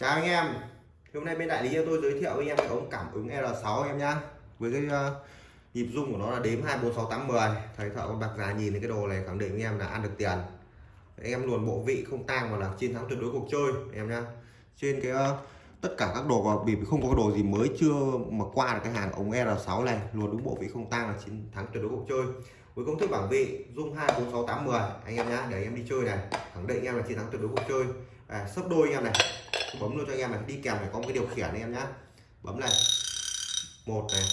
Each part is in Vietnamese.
chào anh em. Hôm nay bên đại lý tôi giới thiệu với anh em cái ống cảm ứng R6 em nhá. Với cái uh, nhịp rung của nó là đếm 2 4 6 8 10 thầy thợ con bạc già nhìn thấy cái đồ này khẳng định anh em là ăn được tiền. Anh em luồn bộ vị không tang mà là chiến thắng tuyệt đối cuộc chơi em nhá. Trên cái uh, tất cả các đồ và vì không có đồ gì mới chưa mà qua được cái hàng ống R6 này luồn đúng bộ vị không tang là chiến thắng tuyệt đối cuộc chơi. Với công thức bảng vị dung 2 4 6 8 10 anh em nhá để anh em đi chơi này khẳng định anh em là chiến thắng tuyệt đối cuộc chơi à, sấp đôi anh em này. Bấm luôn cho anh em này. Đi kèm phải có một cái điều khiển anh em nhá. Bấm này. Một này.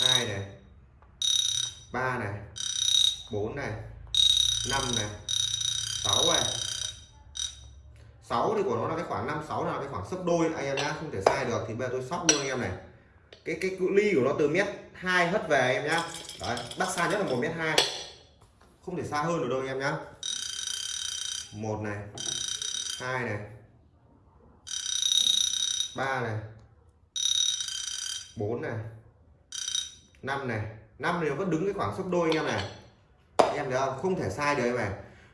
Hai này. Ba này. Bốn này. Năm này. Sáu này. Sáu thì của nó là cái khoảng 5 6 là cái khoảng sấp đôi anh em nhá. Không thể sai được. Thì bây giờ tôi sóc luôn anh em này. Cái cái cự ly của nó từ mét hai hất về anh em nhá. Đấy bắt xa nhất là một mét hai. Không thể xa hơn được đâu anh em nhá. Một này hai này. Ba này. Bốn này. Năm này. Năm này nó vẫn đứng cái khoảng sấp đôi anh em này. Anh em thấy không? Không thể sai được em này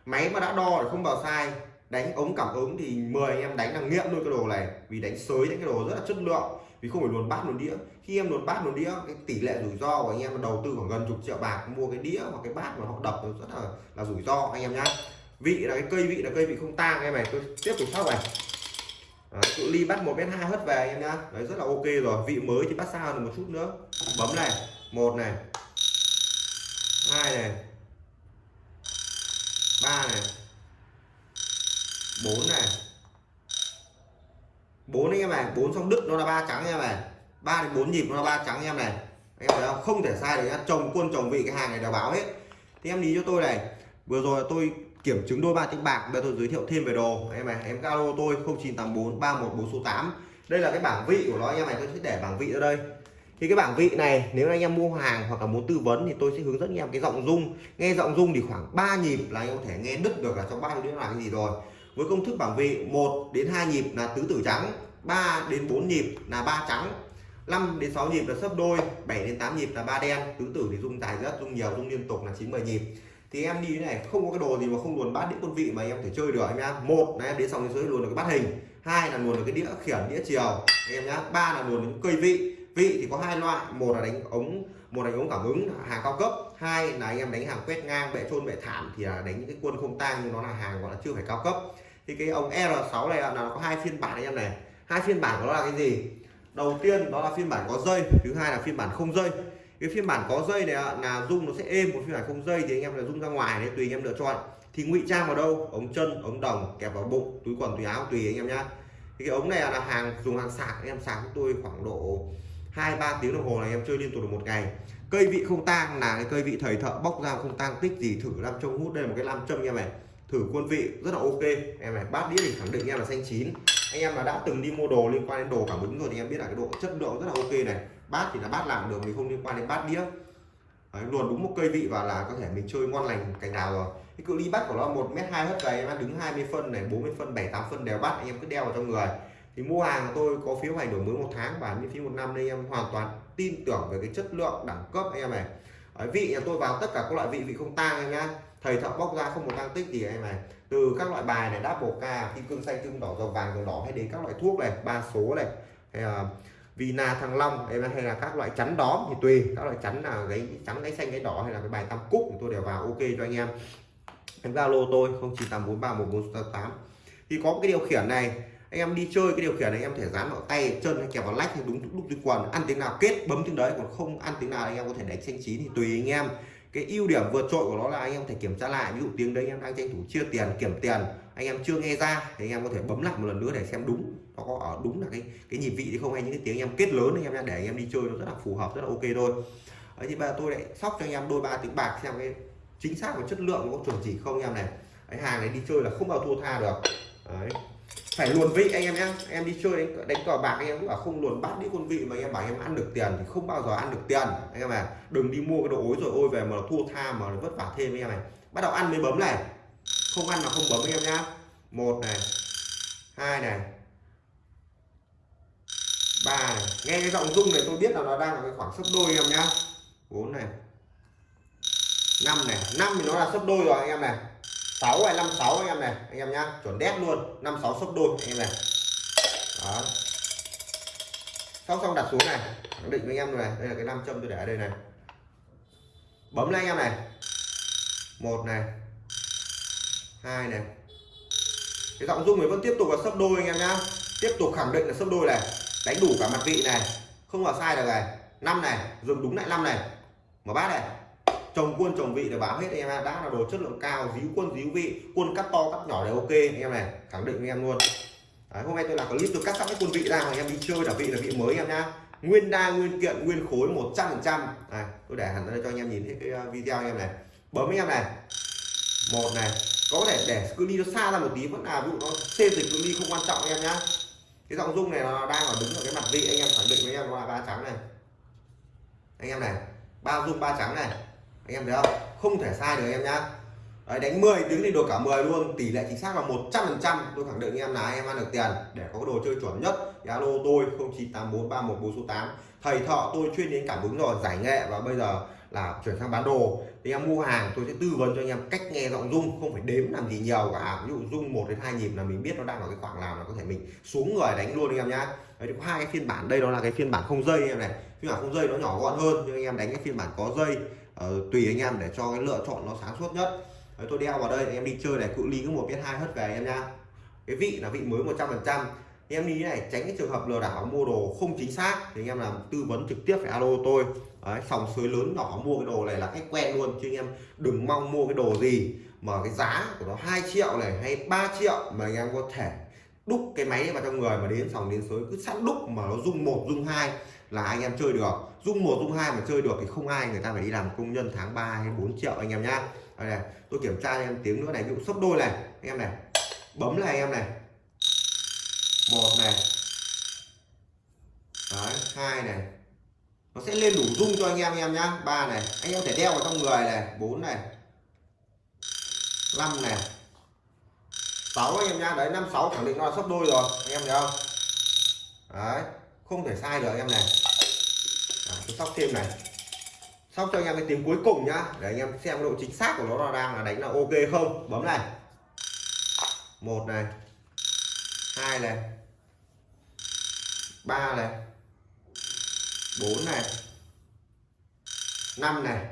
máy mà đã đo thì không bao sai. Đánh ống cảm ứng thì 10 anh em đánh là nghiện luôn cái đồ này. Vì đánh sới những cái đồ rất là chất lượng. Vì không phải luồn bát luồn đĩa. Khi em luồn bát luồn đĩa, cái tỷ lệ rủi ro của anh em đầu tư khoảng gần chục triệu bạc, mua cái đĩa hoặc cái bát mà họ đập rất là là rủi ro anh em nhá vị là cái cây vị là cây vị không tang em này. Tôi tiếp tục sóc này. Đấy, cự ly bắt một mét hai hất về anh em nhá. Đấy rất là ok rồi. Vị mới thì bắt xa hơn một chút nữa. Bấm này. Một này. Hai này. Ba này. Bốn này. Bốn anh em này. Bốn xong đứt nó là ba trắng anh em này. Ba đến bốn nhịp nó là ba trắng anh em này. Anh em thấy không? Không thể sai được chồng quân chồng vị cái hàng này đều báo hết. Thì em đi cho tôi này. Vừa rồi tôi kiểm chứng đôi ba tiếng bạc. Bây giờ tôi giới thiệu thêm về đồ. Em này, em alo tôi 0984 314 số 8 đây là cái bảng vị của nó em này, tôi sẽ để bảng vị ở đây. Thì cái bảng vị này, nếu anh em mua hàng hoặc là muốn tư vấn thì tôi sẽ hướng dẫn anh em cái giọng rung. Nghe giọng rung thì khoảng 3 nhịp là anh em có thể nghe đứt được là trong ba đĩa là cái gì rồi. Với công thức bảng vị 1 đến 2 nhịp là tứ tử trắng 3 đến 4 nhịp là ba trắng 5 đến 6 nhịp là sấp đôi 7 đến 8 nhịp là ba đen. Tứ tử thì rung dài rất, rung nhiều, rung liên tục là 90 nhịp thì em đi thế này, không có cái đồ gì mà không luồn bát đĩa quân vị mà em thể chơi được anh nhá. Một là em đến xong dưới luôn được cái bát hình, hai là luồn được cái đĩa khiển, đĩa chiều. Anh em nhá, ba là luồn những cây vị. Vị thì có hai loại, một là đánh ống, một là đánh ống cảm ứng hàng cao cấp. Hai là anh em đánh hàng quét ngang, bệ trôn, bệ thảm thì là đánh những cái quân không tang nhưng nó là hàng gọi là chưa phải cao cấp. Thì cái ống R6 này là nó có hai phiên bản anh em này. Hai phiên bản đó là cái gì? Đầu tiên đó là phiên bản có dây thứ hai là phiên bản không dây cái phiên bản có dây này là rung nó sẽ êm, một phiên bản không dây thì anh em là rung ra ngoài đấy, tùy anh em lựa chọn. Thì ngụy trang vào đâu? Ống chân, ống đồng, kẹp vào bụng, túi quần, túi áo, tùy anh em nhá. Thì cái ống này là hàng, dùng hàng sạc, anh em sạc với tôi khoảng độ hai, ba tiếng đồng hồ này em chơi liên tục được một ngày. Cây vị không tang là cái cây vị thầy thợ bóc ra không tang, tích gì thử nam châm hút, đây là một cái nam châm em này thử quân vị, rất là ok. Em này, bát đĩa thì khẳng định em là xanh chín. Anh em mà đã từng đi mua đồ liên quan đến đồ cảm ứng rồi thì em biết là cái độ chất lượng rất là ok này bát thì là bát làm được mình không liên quan đến bát đĩa. Đấy, luồn đúng một cây vị và là có thể mình chơi ngon lành cành nào rồi. Cái cự ly bắt của nó một mét hai hết cày em đứng 20 phân này 40 phân 7 8 phân đều bắt anh em cứ đeo vào trong người. Thì mua hàng của tôi có phiếu hành đổi mới một tháng và miễn phí một năm nên em hoàn toàn tin tưởng về cái chất lượng đẳng cấp anh em này. Đấy, vị nhà tôi vào tất cả các loại vị vị không tang anh nhá. Thầy thợ bóc ra không một tăng tích gì em này từ các loại bài này đáp bổ ca kim cương xanh kim đỏ dầu vàng dầu đỏ hay đến các loại thuốc này ba số này. Hay là Vina thăng long, em hay là các loại chắn đóm thì tùy. Các loại chắn là gáy trắng gáy xanh gáy đỏ hay là cái bài tam cúc thì tôi đều vào, ok cho anh em. Em zalo tôi 0984314488 thì có cái điều khiển này, anh em đi chơi cái điều khiển này em thể dán vào tay chân hay kẹp vào lách hay đúng lúc túi quần, ăn tiếng nào kết, bấm tiếng đấy, còn không ăn tiếng nào anh em có thể đánh xanh chín thì tùy anh em. Cái ưu điểm vượt trội của nó là anh em thể kiểm tra lại, ví dụ tiếng đấy anh em đang tranh thủ chia tiền, kiểm tiền anh em chưa nghe ra thì anh em có thể bấm lại một lần nữa để xem đúng nó có ở đúng là cái cái nhịp vị thì không hay những cái tiếng anh em kết lớn anh em để anh em đi chơi nó rất là phù hợp rất là ok thôi đấy thì bây giờ tôi lại sóc cho anh em đôi ba tiếng bạc xem cái chính xác và chất lượng có chuẩn chỉ không anh em này cái hàng này đi chơi là không bao thua tha được đấy phải luồn vị anh em nhé em đi chơi đánh, đánh cờ bạc anh em cũng bảo không luồn bắt đi con vị mà anh em bảo em ăn được tiền thì không bao giờ ăn được tiền anh em à đừng đi mua cái đồ ối rồi ôi về mà thua tha mà vất vả thêm anh em này bắt đầu ăn mới bấm này không ăn là không bấm anh em nhá. Một này, hai này, ba này. Nghe cái giọng rung này tôi biết là nó đang ở cái khoảng sấp đôi anh em nhá. Bốn này, năm này. Năm thì nó là sấp đôi rồi anh em này. Sáu này năm sáu anh em này, anh em nhá. Chuẩn đét luôn. 56 sấp đôi anh em này. Đó xong xong đặt xuống này. Khẳng định với anh em rồi này. Đây là cái nam châm tôi để ở đây này. Bấm lên anh em này. Một này hai này. Cái giọng rung này vẫn tiếp tục là sấp đôi anh em nhá. Tiếp tục khẳng định là sấp đôi này. Đánh đủ cả mặt vị này. Không vào sai được này. Năm này dừng đúng lại năm này. Mở bát này. Trồng quân trồng vị để báo hết anh em đã là đồ chất lượng cao díu quân díu vị. Quân cắt to cắt nhỏ đều ok. Anh em này khẳng định anh em luôn. Đấy, hôm nay tôi làm clip tôi cắt sẵn cái quân vị ra mà anh em đi chơi là vị là vị mới em nhá. Nguyên đa nguyên kiện nguyên khối 100 phần trăm. Tôi để hẳn đây cho anh em nhìn thấy cái ờ, video anh em này. Bấm anh em này. Một này có thể để cứ đi nó xa ra một tí vẫn là ví dụ nó xê dịch cứ đi không quan trọng em nhá. Cái giọng rung này nó đang ở đứng ở cái mặt vị anh em khẳng định với em là ba trắng này. Anh em này ba rung ba trắng này. Anh em thấy không? Không thể sai được em nhá. Đấy, đánh 10 đứng thì được cả 10 luôn. Tỷ lệ chính xác là 100 phần trăm. Tôi khẳng định em là em ăn được tiền. Để có đồ chơi chuẩn nhất thì alo tôi 098431 số 8 thầy thọ tôi chuyên đến cảm ứng rồi giải nghệ. Và bây giờ là chuyển sang bán đồ. Thì em mua hàng tôi sẽ tư vấn cho anh em cách nghe giọng rung không phải đếm làm gì nhiều cả. Ví dụ rung một đến hai nhịp là mình biết nó đang ở cái khoảng nào là có thể mình xuống người đánh luôn anh em nhá. Đấy có hai cái phiên bản. Đây đó là cái phiên bản không dây anh em này. Phiên bản không dây nó nhỏ gọn hơn nhưng anh em đánh cái phiên bản có dây uh, tùy anh em để cho cái lựa chọn nó sáng suốt nhất. Đấy, tôi đeo vào đây em đi chơi này cự ly cứ một biết hai hết về anh em nhá. Cái vị là vị mới 100 em đi này tránh cái trường hợp lừa đảo mua đồ không chính xác thì anh em làm tư vấn trực tiếp phải alo tôi. Đấy, sòng suối lớn nhỏ mua cái đồ này là khách quen luôn chứ anh em đừng mong mua cái đồ gì mà cái giá của nó 2 triệu này hay 3 triệu mà anh em có thể đúc cái máy vào trong người mà đến sòng đến suối cứ sẵn đúc mà nó rung một rung hai là anh em chơi được. Rung một rung hai mà chơi được thì không ai người ta phải đi làm công nhân tháng 3 hay 4 triệu anh em nhá. Đây này tôi kiểm tra anh em tiếng nữa này ví dụ sấp đôi này anh em này bấm này anh em này một này. Đấy hai này. Nó sẽ lên đủ dung cho anh em anh em nhá. Ba này. Anh em thể đeo vào trong người này. Bốn này. Năm này. Sáu anh em nhá. Đấy năm sáu khẳng định nó là sấp đôi rồi. Anh em thấy không? Đấy. Không thể sai được anh em này. Đấy, tôi sóc thêm này. Sóc cho anh em cái tiếng cuối cùng nhá. Để anh em xem độ chính xác của nó là đang là đánh là ok không? Bấm này. Một này hai này. Ba này. Bốn này. Năm này.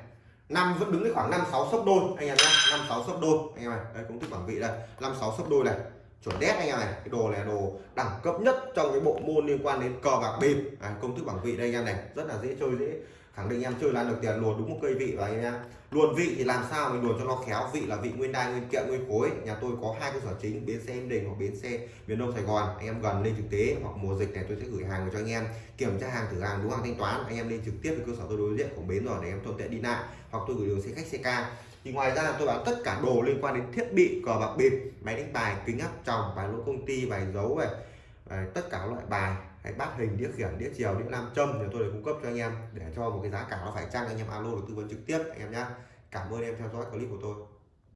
Năm vẫn đứng cái khoảng năm sáu sấp đôi anh em nhé năm sáu sấp đôi anh em này đây công thức bảng vị đây. Năm sáu sấp đôi này. Chuẩn đét anh em này. Cái đồ này đồ đẳng cấp nhất trong cái bộ môn liên quan đến cờ bạc bịp. À, công thức bảng vị đây anh em này. Rất là dễ chơi dễ khẳng định em chơi là được tiền luồn đúng một cây vị và anh em. Luồn vị thì làm sao mình luồn cho nó khéo, vị là vị nguyên đai, nguyên kiện, nguyên khối. Nhà tôi có hai cơ sở chính, bến xe em đình hoặc bến xe miền đông sài gòn. Anh em gần lên trực tế hoặc mùa dịch này tôi sẽ gửi hàng cho anh em. Kiểm tra hàng, thử hàng, đúng hàng thanh toán. Anh em lên trực tiếp với cơ sở tôi đối diện của bến rồi để em thuận tiện đi lại. Hoặc tôi gửi đường xe khách, xe ca. Thì ngoài ra tôi bán tất cả đồ liên quan đến thiết bị, cờ bạc bịp, máy đánh bài, kính áp tròng, bài lô công ty, bài dấu này tất cả loại bài hay bát hình, đĩa khiển, đĩa chiều, đĩa nam châm thì tôi để cung cấp cho anh em để cho một cái giá cả nó phải chăng, anh em alo được tư vấn trực tiếp, anh em nhé. cảm ơn em theo dõi clip của tôi